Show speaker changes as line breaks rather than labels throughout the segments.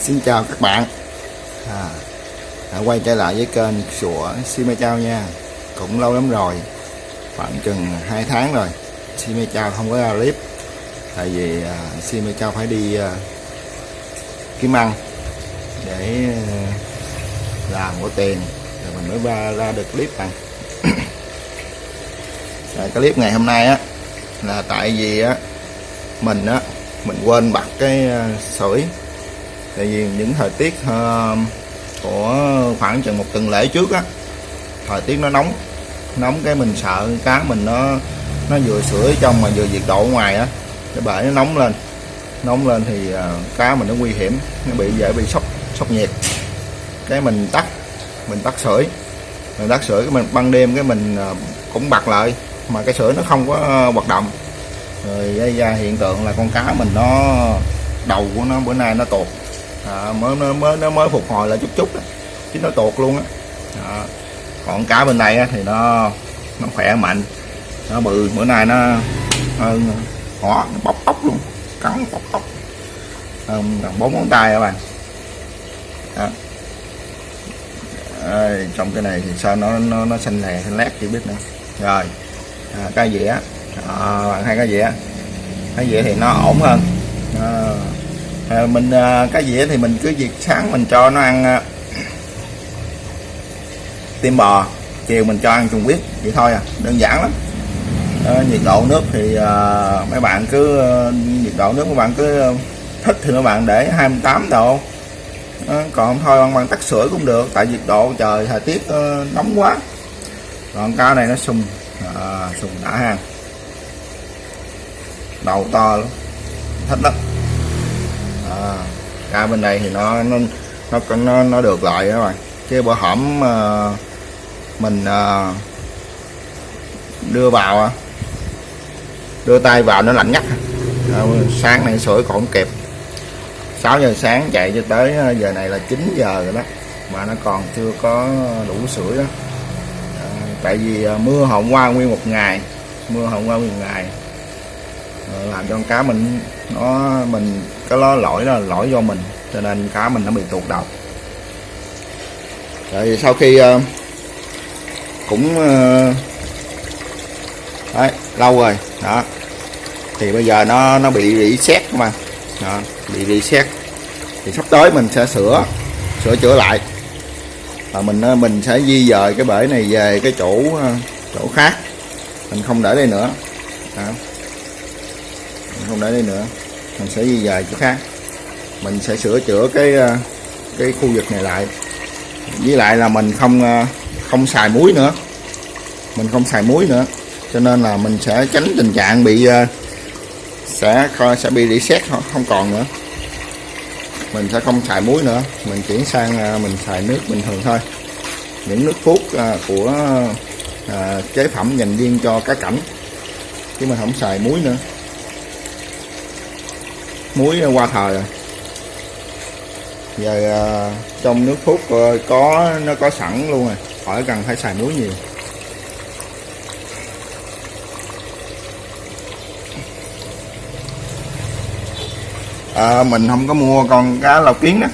Xin chào các bạn. À, đã quay trở lại với kênh sủa Sime Chao nha. Cũng lâu lắm rồi khoảng chừng 2 tháng rồi. Sime Chao không có ra clip tại vì à, sim Sime Chao phải đi à, kiếm ăn để à, làm có tiền rồi mình mới ra, ra được clip này. Rồi, cái clip ngày hôm nay á là tại vì á mình á mình quên bật cái sưởi tại vì những thời tiết uh, của khoảng chừng một tuần lễ trước á thời tiết nó nóng nóng cái mình sợ cá mình nó nó vừa sửa trong mà vừa nhiệt độ ngoài á cái bể nó nóng lên. Nóng lên thì à, cá mình nó nguy hiểm nó bị dễ bị sốc sốc nhiệt. Cái mình tắt mình tắt sưởi. Mình tắt sưởi cái mình ban đêm cái mình à, cũng bật lại mà cái sưởi nó không có à, hoạt động. Rồi gây ra hiện tượng là con cá mình nó đầu của nó bữa nay nó tuột. À, mới nó mới nó mới phục hồi lại chút chút đó. chứ nó tuột luôn á. À, còn cá bên đây á, thì nó nó khỏe mạnh. Nó bự bữa nay nó hơn họ bóc tóc luôn. Cắn bóc tóc. Hơn gần bốn ngón tay các bạn. Đó. Đây, trong cái này thì sao nó nó nó xanh lè xanh lét chưa biết nữa. Rồi. À, cái dĩa. À, bạn hai cái dĩa. Cái dĩa thì nó ổn hơn. À, à, mình à, cái dĩa thì mình cứ việc sáng mình cho nó ăn à, tim bò. Chiều mình cho ăn trùng huyết. Vậy thôi à. Đơn giản lắm à, nhiệt độ nước thì à, mấy bạn cứ ờ, nhiệt độ nước mấy bạn cứ thích thì mấy bạn để 28 độ. À, còn thôi bằng, bạn tắt sưởi cũng được tại nhiệt độ trời thời tiết à, nóng quá. Còn cá này nó sùng à, sùng đã ha. Đầu to lắm thích lắm. À, cá bên đây thì nó nó nó nó, nó được lại các bạn. Chứ bữa hổm à, mình à, đưa vào à đưa tay vào nó lạnh ngắt. À, sáng nay sưởi còn không kịp. 6 giờ sáng chạy cho tới ờ, giờ này là 9 giờ rồi đó. Mà nó còn chưa có đủ sưởi đó. À, tại vì mưa hôm qua nguyên một ngày. Mưa hôm qua nguyên một ngày làm cho con cá mình nó mình cái lo lỗi đó là lỗi do mình cho nên cá mình nó bị tuột đầu. Rồi sau khi cũng đấy, lâu rồi. Đó. Thì bây giờ nó nó bị reset mà. Đó, bị reset. Thì sắp tới mình sẽ sửa sửa chữa lại. Và mình ờ, mình sẽ di dời cái bể này về cái chỗ ờ, chỗ khác. Mình không để đây nữa. Đó. Mình không để đây nữa. Mình sẽ di dời chỗ khác. Mình sẽ sửa chữa cái ờ, cái khu vực này lại. Với lại là mình không không xài muối nữa. Mình không xài muối nữa cho nên là mình sẽ tránh tình trạng bị ờ, sẽ sẽ bị reset không không còn nữa. Mình sẽ không xài muối nữa. Mình chuyển sang ờ, mình xài nước bình thường thôi. Những nước phút ờ, của ờ, chế phẩm dành riêng cho cá cảnh. Chứ mình không xài muối nữa. Muối qua thời rồi. Giờ à, trong nước phút ờ, có nó có sẵn luôn rồi. Khỏi cần phải xài muối nhiều. À, mình không có mua con cá lau kiến đó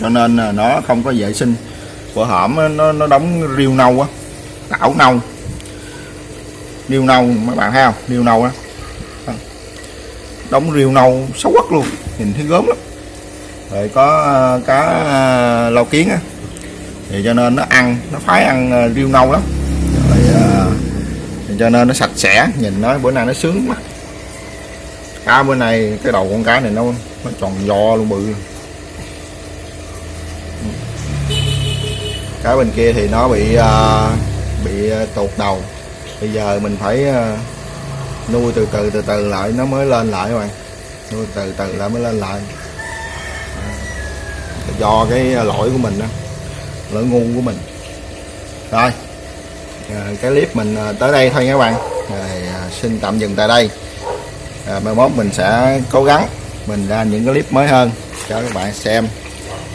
cho nên là nó không có vệ sinh. Bữa hổm nó nó đóng riêu nâu á tảo nâu. Riêu nâu mấy bạn thấy không? Riêu nâu á. Đóng riêu nâu xấu quắc luôn nhìn thấy gớm lắm. Rồi có à, cá à, ờ, lau kiến á. Thì cho nên nó ăn nó phái ăn ờ, riêu nâu lắm. Rồi thì cho nên nó sạch sẽ nhìn nó bữa nay nó sướng quá. Cá bữa nay cái đầu con cá này nó nó tròn vo luôn bự. Cái bên kia thì nó bị uh, bị à, tụt đầu. Bây giờ mình phải uh, nuôi từ từ từ từ lại. Nó mới lên lại các bạn. Nuôi từ từ lại mới lên lại. Do cái lỗi của mình đó. Lỗi ngu của mình. Rồi. À, cái clip mình tới đây thôi nha các bạn. Rồi, à, xin tạm dừng tại đây. À, mai mốt mình sẽ cố gắng mình ra những cái clip mới hơn cho các bạn xem.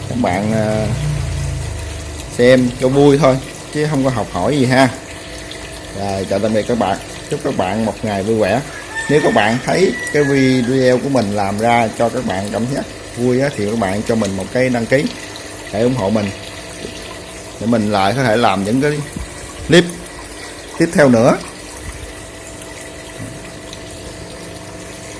Các bạn ờ, xem cho vui thôi chứ không có học hỏi gì ha. Rồi chào tạm biệt các bạn. Chúc các bạn một ngày vui vẻ. Nếu các bạn thấy cái video của mình làm ra cho các bạn cảm giác vui á, thì các bạn cho mình một cái đăng ký để ủng hộ mình. Để mình lại có thể làm những cái clip tiếp theo nữa.